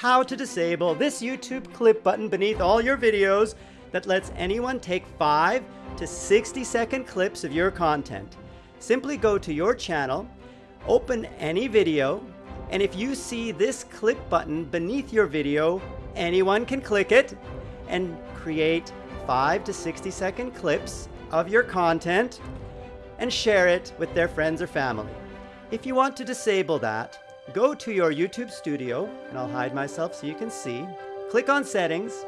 how to disable this YouTube clip button beneath all your videos that lets anyone take 5 to 60 second clips of your content. Simply go to your channel, open any video, and if you see this clip button beneath your video, anyone can click it and create 5 to 60 second clips of your content and share it with their friends or family. If you want to disable that, go to your YouTube studio, and I'll hide myself so you can see, click on settings,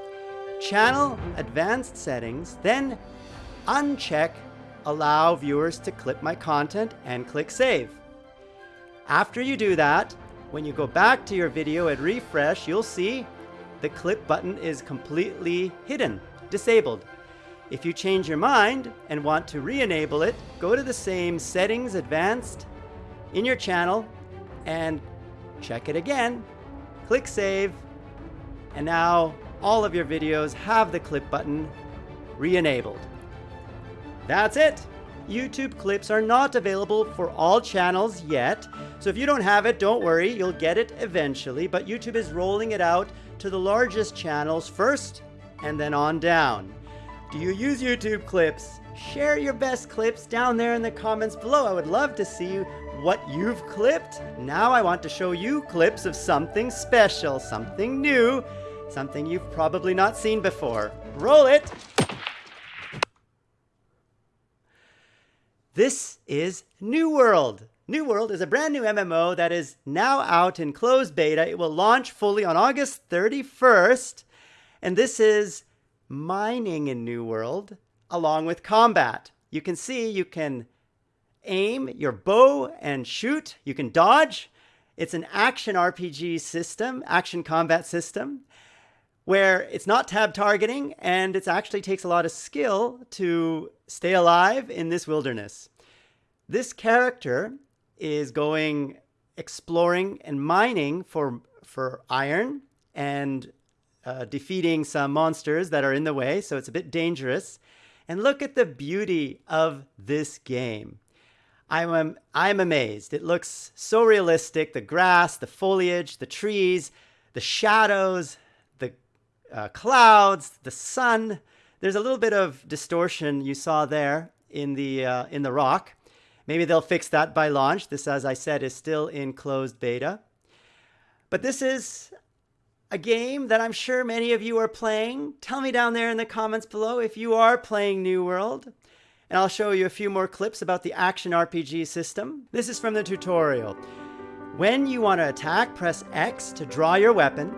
channel advanced settings, then uncheck allow viewers to clip my content and click save. After you do that, when you go back to your video and refresh, you'll see the clip button is completely hidden, disabled. If you change your mind and want to re-enable it, go to the same settings advanced in your channel and check it again, click save, and now all of your videos have the clip button re-enabled. That's it! YouTube clips are not available for all channels yet, so if you don't have it, don't worry, you'll get it eventually, but YouTube is rolling it out to the largest channels first, and then on down. Do you use YouTube clips? Share your best clips down there in the comments below. I would love to see what you've clipped. Now I want to show you clips of something special, something new, something you've probably not seen before. Roll it! This is New World. New World is a brand new MMO that is now out in closed beta. It will launch fully on August 31st. And this is mining in New World along with combat. You can see you can aim your bow and shoot. You can dodge. It's an action RPG system, action combat system, where it's not tab targeting and it actually takes a lot of skill to stay alive in this wilderness. This character is going exploring and mining for, for iron and uh, defeating some monsters that are in the way, so it's a bit dangerous. And look at the beauty of this game. I'm, I'm amazed. It looks so realistic. The grass, the foliage, the trees, the shadows, the uh, clouds, the sun. There's a little bit of distortion you saw there in the, uh, in the rock. Maybe they'll fix that by launch. This, as I said, is still in closed beta. But this is a game that I'm sure many of you are playing. Tell me down there in the comments below if you are playing New World. And I'll show you a few more clips about the action RPG system. This is from the tutorial. When you want to attack, press X to draw your weapon,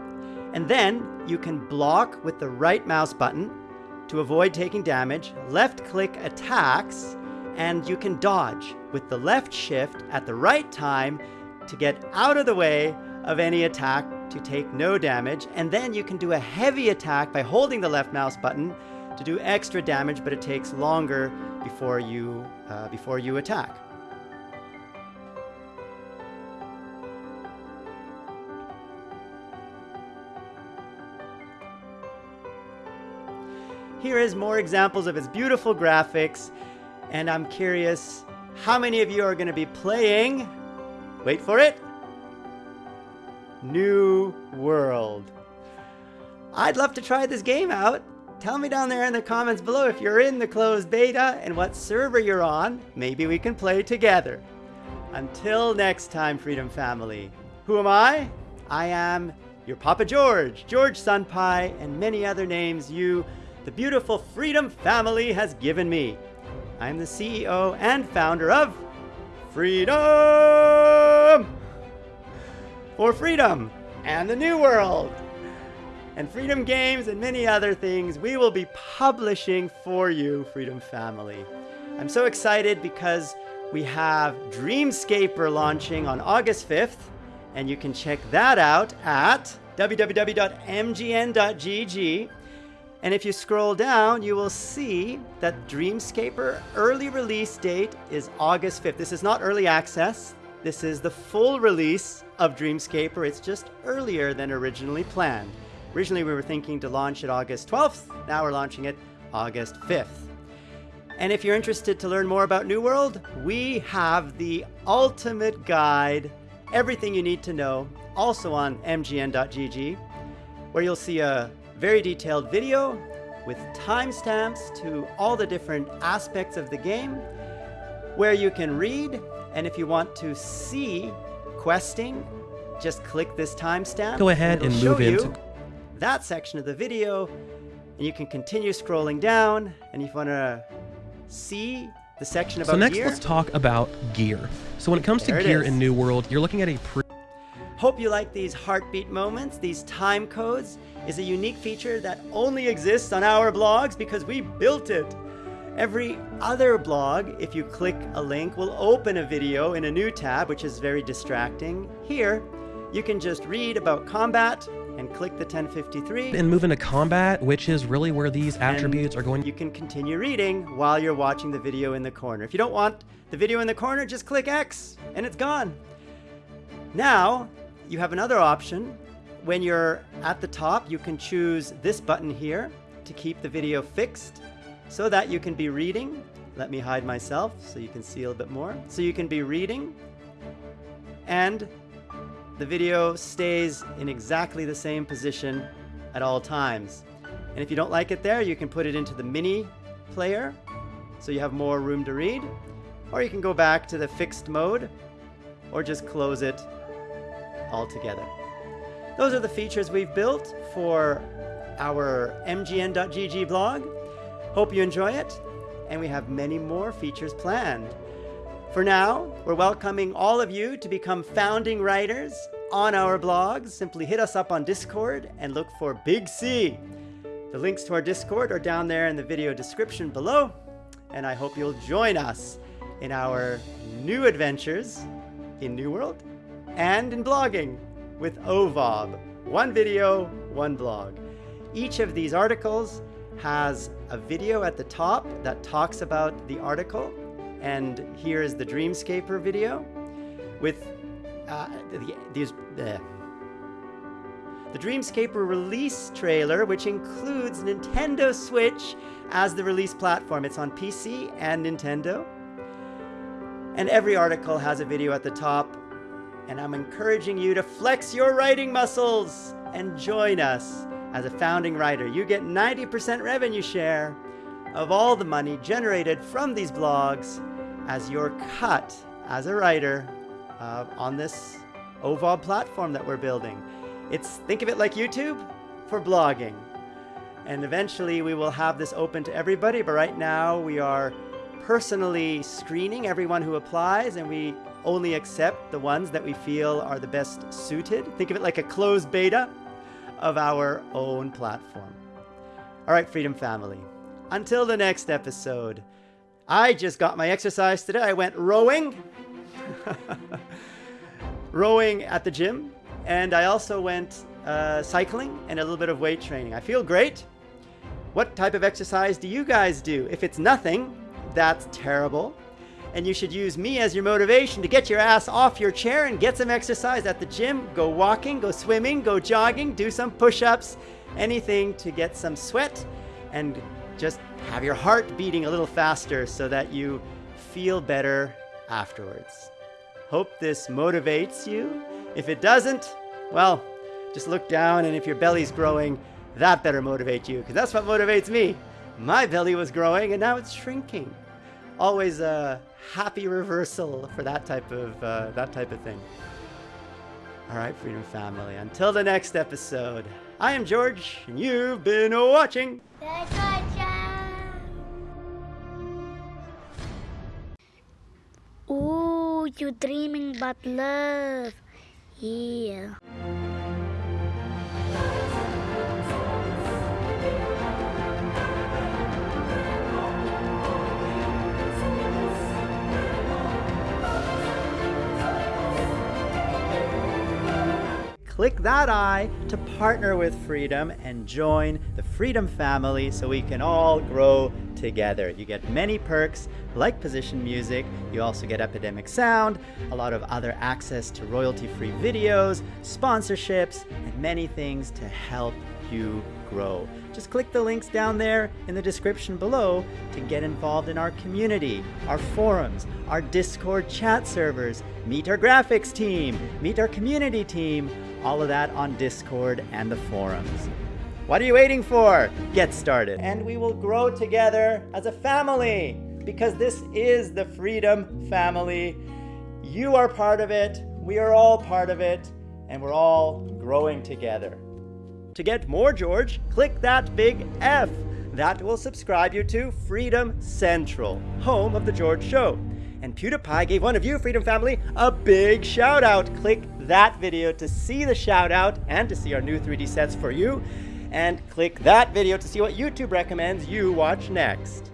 and then you can block with the right mouse button to avoid taking damage, left click attacks, and you can dodge with the left shift at the right time to get out of the way of any attack to take no damage, and then you can do a heavy attack by holding the left mouse button to do extra damage, but it takes longer before you, uh, before you attack. Here is more examples of its beautiful graphics, and I'm curious how many of you are going to be playing, wait for it, New World. I'd love to try this game out. Tell me down there in the comments below if you're in the closed beta and what server you're on. Maybe we can play together. Until next time, Freedom Family. Who am I? I am your Papa George, George Sunpie, and many other names you, the beautiful Freedom Family, has given me. I'm the CEO and founder of Freedom! For freedom and the new world and freedom games and many other things we will be publishing for you, Freedom Family. I'm so excited because we have Dreamscaper launching on August 5th, and you can check that out at www.mgn.gg. And if you scroll down, you will see that Dreamscaper early release date is August 5th. This is not early access. This is the full release of Dreamscaper. It's just earlier than originally planned. Originally, we were thinking to launch it August 12th. Now we're launching it August 5th. And if you're interested to learn more about New World, we have the ultimate guide, everything you need to know also on mgn.gg, where you'll see a very detailed video with timestamps to all the different aspects of the game, where you can read, and if you want to see questing, just click this timestamp. Go ahead and, and move into that section of the video, and you can continue scrolling down, and if you want to see the section about So next gear, let's talk about gear. So when it comes to it gear is. in New World, you're looking at a pre Hope you like these heartbeat moments. These time codes is a unique feature that only exists on our blogs because we built it. Every other blog, if you click a link, will open a video in a new tab, which is very distracting. Here, you can just read about combat and click the 1053. and move into combat, which is really where these attributes are going You can continue reading while you're watching the video in the corner. If you don't want the video in the corner, just click X and it's gone. Now, you have another option. When you're at the top, you can choose this button here to keep the video fixed so that you can be reading. Let me hide myself so you can see a little bit more. So you can be reading and the video stays in exactly the same position at all times. And if you don't like it there, you can put it into the mini player so you have more room to read. Or you can go back to the fixed mode or just close it altogether. Those are the features we've built for our mgn.gg blog. Hope you enjoy it, and we have many more features planned. For now, we're welcoming all of you to become founding writers on our blogs. Simply hit us up on Discord and look for Big C. The links to our Discord are down there in the video description below, and I hope you'll join us in our new adventures in New World and in blogging with OVOB. One video, one blog. Each of these articles has a video at the top that talks about the article, and here is the Dreamscaper video with uh, the, these. The Dreamscaper release trailer, which includes Nintendo Switch as the release platform. It's on PC and Nintendo. And every article has a video at the top. And I'm encouraging you to flex your writing muscles and join us as a founding writer. You get 90% revenue share of all the money generated from these blogs as your cut as a writer uh, on this OVOB platform that we're building. It's think of it like YouTube for blogging. And eventually we will have this open to everybody, but right now we are personally screening everyone who applies and we only accept the ones that we feel are the best suited. Think of it like a closed beta of our own platform. All right, Freedom Family. Until the next episode. I just got my exercise today. I went rowing. rowing at the gym. And I also went uh, cycling and a little bit of weight training. I feel great. What type of exercise do you guys do? If it's nothing, that's terrible. And you should use me as your motivation to get your ass off your chair and get some exercise at the gym. Go walking, go swimming, go jogging, do some push ups, anything to get some sweat and just have your heart beating a little faster so that you feel better afterwards. Hope this motivates you. If it doesn't, well, just look down and if your belly's growing, that better motivate you because that's what motivates me. My belly was growing and now it's shrinking. Always a happy reversal for that type of uh, that type of thing. All right, Freedom Family. Until the next episode, I am George, and you've been watching. Ooh, you're dreaming about love. Yeah. Click that eye to partner with Freedom and join the Freedom family so we can all grow together. You get many perks like position music, you also get Epidemic Sound, a lot of other access to royalty free videos, sponsorships, and many things to help you grow. Just click the links down there in the description below to get involved in our community, our forums, our Discord chat servers, meet our graphics team, meet our community team, all of that on Discord and the forums. What are you waiting for? Get started. And we will grow together as a family because this is the Freedom Family. You are part of it, we are all part of it, and we're all growing together. To get more George, click that big F. That will subscribe you to Freedom Central, home of The George Show. And PewDiePie gave one of you, Freedom Family, a big shout out. Click that video to see the shout out and to see our new 3D sets for you. And click that video to see what YouTube recommends you watch next.